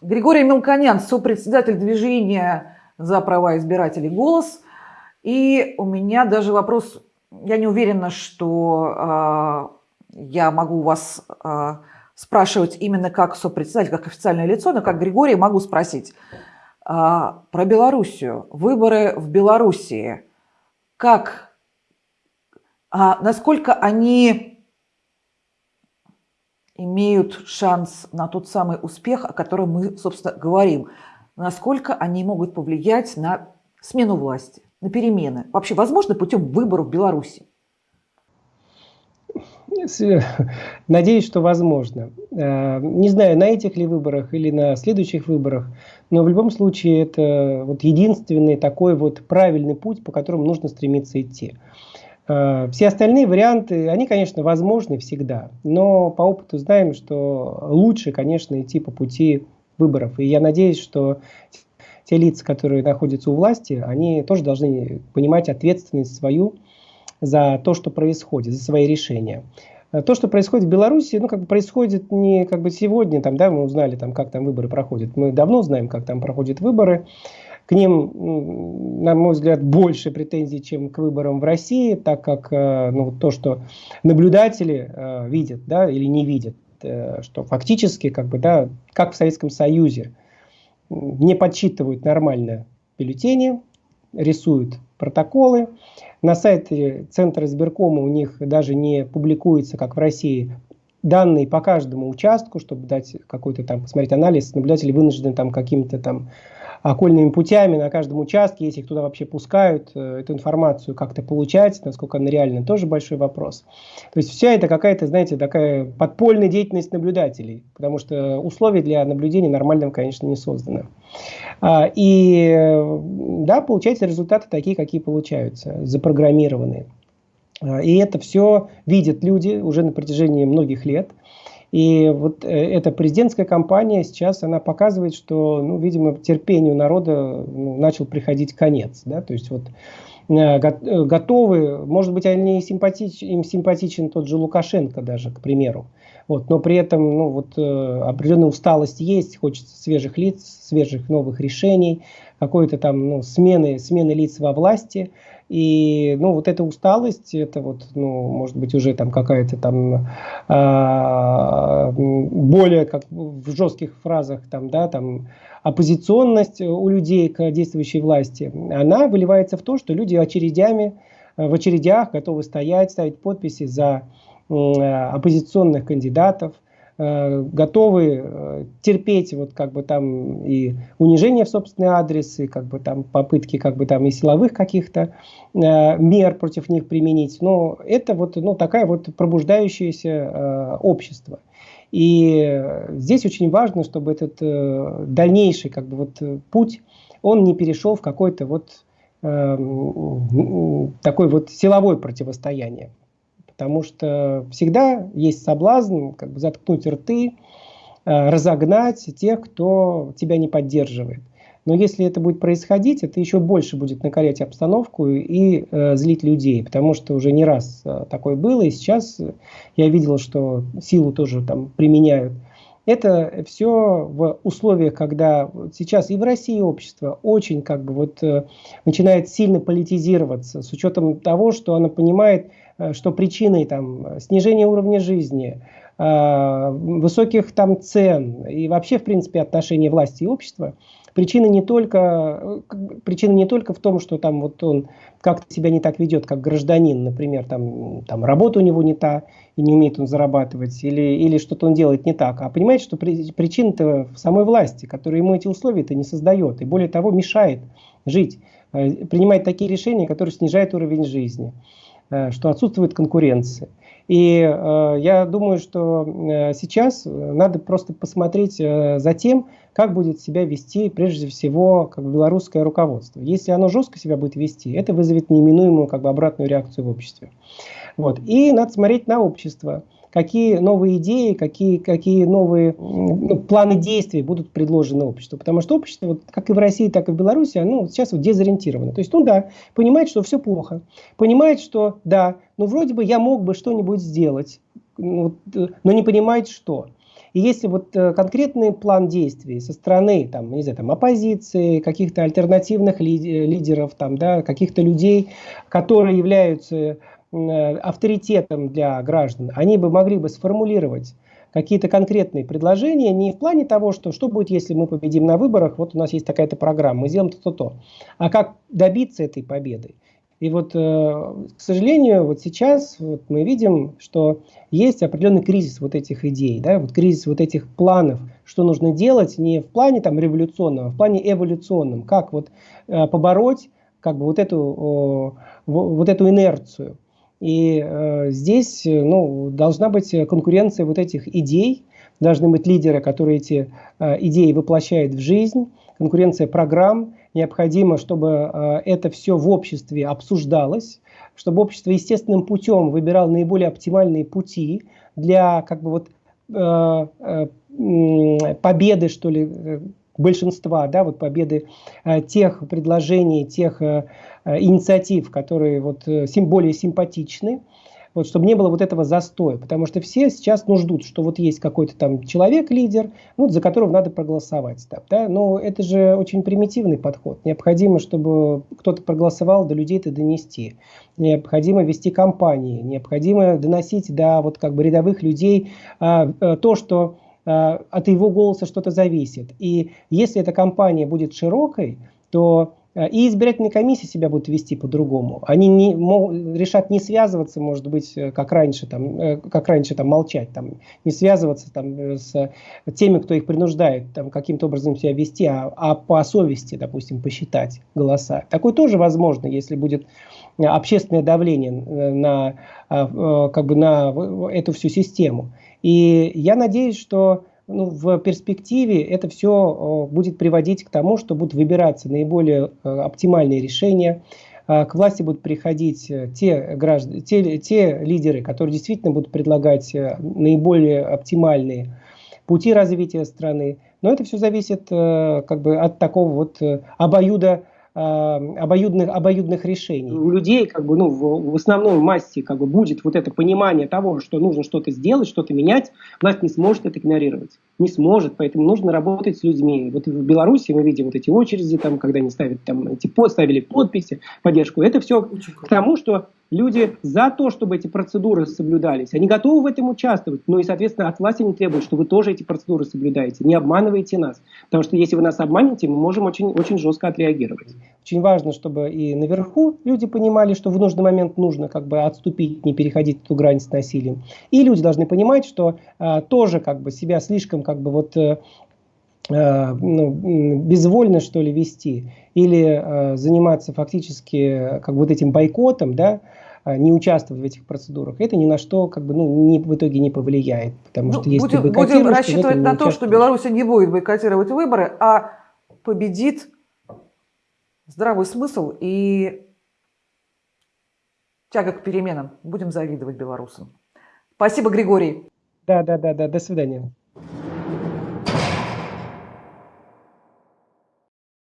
Григорий Мелконян, сопредседатель движения за права избирателей «Голос». И у меня даже вопрос, я не уверена, что э, я могу вас э, спрашивать именно как сопредседатель, как официальное лицо, но как Григорий могу спросить. Э, про Белоруссию. Выборы в Белоруссии. Как, э, насколько они имеют шанс на тот самый успех, о котором мы, собственно, говорим. Насколько они могут повлиять на смену власти, на перемены? Вообще, возможно, путем выборов в Беларуси? Надеюсь, что возможно. Э, не знаю, на этих ли выборах или на следующих выборах, но в любом случае это вот единственный такой вот правильный путь, по которому нужно стремиться идти. Э, все остальные варианты, они, конечно, возможны всегда, но по опыту знаем, что лучше, конечно, идти по пути выборов. И я надеюсь, что те лица, которые находятся у власти, они тоже должны понимать ответственность свою за то, что происходит, за свои решения. Э, то, что происходит в Беларуси, ну, как бы происходит не как бы сегодня, там, да, мы узнали, там, как там выборы проходят. Мы давно знаем, как там проходят выборы к ним, на мой взгляд, больше претензий, чем к выборам в России, так как э, ну, то, что наблюдатели э, видят да, или не видят, э, что фактически, как, бы, да, как в Советском Союзе, не подсчитывают нормально бюллетени, рисуют протоколы. На сайте Центра избиркома у них даже не публикуется, как в России, данные по каждому участку, чтобы дать какой-то там, посмотреть анализ, наблюдатели вынуждены там какими-то там окольными путями на каждом участке, если их туда вообще пускают, э, эту информацию как-то получать, насколько она реальна, тоже большой вопрос. То есть вся это какая-то, знаете, такая подпольная деятельность наблюдателей, потому что условия для наблюдения нормального, конечно, не созданы. А, и да, получаются результаты такие, какие получаются, запрограммированные. А, и это все видят люди уже на протяжении многих лет. И вот э, эта президентская кампания сейчас, она показывает, что, ну, видимо, терпению народа ну, начал приходить конец. Да? То есть вот э, э, готовы, может быть, они симпатич, им симпатичен тот же Лукашенко даже, к примеру. Вот, но при этом ну, вот, определенная усталость есть, хочется свежих лиц, свежих новых решений, какой-то там ну, смены, смены лиц во власти. И, ну, вот эта усталость, это вот, ну, может быть, уже там какая-то там э, более, как в жестких фразах, там, да, там, оппозиционность у людей к действующей власти, она выливается в то, что люди очередями, в очередях готовы стоять, ставить подписи за э, оппозиционных кандидатов, Э, готовы э, терпеть вот как бы там и унижение в собственный адрес, и как бы там попытки как бы там и силовых каких-то э, мер против них применить. Но это вот ну, такая вот пробуждающееся общество. И здесь очень важно, чтобы этот дальнейший как бы вот путь, он не перешел в какой-то вот такой вот силовое противостояние потому что всегда есть соблазн как бы заткнуть рты, э, разогнать тех, кто тебя не поддерживает. Но если это будет происходить, это еще больше будет накалять обстановку и э, злить людей, потому что уже не раз э, такое было, и сейчас я видел, что силу тоже там применяют. Это все в условиях, когда сейчас и в России общество очень как бы вот э, начинает сильно политизироваться, с учетом того, что оно понимает, что причиной там снижения уровня жизни, э, высоких там цен и вообще в принципе отношения власти и общества, причина не только, э, причина не только в том, что там вот он как-то себя не так ведет, как гражданин, например, там, там работа у него не та, и не умеет он зарабатывать, или, или что-то он делает не так, а понимаете, что при, причина-то в самой власти, которая ему эти условия-то не создает, и более того мешает жить, принимать такие решения, которые снижают уровень жизни. Э, что отсутствует конкуренция. И э, я думаю, что э, сейчас надо просто посмотреть э, за тем, как будет себя вести прежде всего как белорусское руководство. Если оно жестко себя будет вести, это вызовет неименуемую как бы, обратную реакцию в обществе. Вот. И надо смотреть на общество какие новые идеи, какие, какие новые ну, планы действий будут предложены обществу. Потому что общество, вот, как и в России, так и в Беларуси, оно сейчас вот дезориентировано. То есть, ну да, понимает, что все плохо. Понимает, что да, ну вроде бы я мог бы что-нибудь сделать, ну, но не понимает, что. И если вот э, конкретный план действий со стороны, там, не знаю, там, оппозиции, каких-то альтернативных лидеров, там, да, каких-то людей, которые являются авторитетом для граждан, они бы могли бы сформулировать какие-то конкретные предложения, не в плане того, что что будет, если мы победим на выборах, вот у нас есть такая-то программа, мы сделаем то-то-то, а как добиться этой победы. И вот, э, к сожалению, вот сейчас вот мы видим, что есть определенный кризис вот этих идей, да, вот кризис вот этих планов, что нужно делать не в плане там революционном, а в плане эволюционном, как вот э, побороть как бы вот эту, вот эту инерцию. И э, здесь ну, должна быть конкуренция вот этих идей, должны быть лидеры, которые эти э, идеи воплощают в жизнь, конкуренция программ. Необходимо, чтобы э, это все в обществе обсуждалось, чтобы общество естественным путем выбирало наиболее оптимальные пути для как бы вот э, э, победы, что ли, э, большинства, да, вот победы э, тех предложений, тех э, э инициатив, которые вот более симпатичны, вот, чтобы не было вот этого застоя, потому что все сейчас ну, ждут, что вот есть какой-то там человек-лидер, вот, за которого надо проголосовать. Там, да? Но это же очень примитивный подход. Необходимо, чтобы кто-то проголосовал, до людей это донести. Необходимо вести кампании, необходимо доносить до вот, как бы, рядовых людей а, а, то, что от его голоса что-то зависит. И если эта кампания будет широкой, то э, и избирательные комиссии себя будут вести по-другому. Они не, мол, решат не связываться, может быть, э, как раньше, там, как раньше там, молчать, там, не связываться там, с теми, кто их принуждает там, каким-то образом себя вести, а, а по совести, допустим, посчитать голоса. Такое тоже возможно, если будет общественное давление на, как бы на эту всю систему. И я надеюсь, что ну, в перспективе это все будет приводить к тому, что будут выбираться наиболее э, оптимальные решения, к власти будут приходить э, те, граждане, те, те лидеры, которые действительно будут предлагать э, наиболее оптимальные пути развития страны. Но это все зависит как бы от такого вот обоюда обоюдных, обоюдных решений. У людей как бы, ну, в, в основной массе как бы, будет вот это понимание того, что нужно что-то сделать, что-то менять, власть не сможет это игнорировать. Не сможет, поэтому нужно работать с людьми. Вот в Беларуси мы видим вот эти очереди, там, когда они ставят, там, эти, ставили подписи, поддержку. Это все к тому, что Люди за то, чтобы эти процедуры соблюдались. Они готовы в этом участвовать. Ну и, соответственно, от власти они требуют, что вы тоже эти процедуры соблюдаете. Не обманывайте нас. Потому что если вы нас обманете, мы можем очень, очень жестко отреагировать. Очень важно, чтобы и наверху люди понимали, что в нужный момент нужно как бы отступить, не переходить эту грань с насилием. И люди должны понимать, что а, тоже как бы себя слишком как бы вот э, Э, ну, безвольно что ли вести или э, заниматься фактически как бы вот этим бойкотом, да, э, не участвовать в этих процедурах, это ни на что как бы, ну, не, в итоге не повлияет. Потому ну, что если будем, будем рассчитывать на то, что Беларусь не будет бойкотировать выборы, а победит здравый смысл и тяга к переменам. Будем завидовать белорусам. Спасибо, Григорий. Да, да, да, да. До свидания.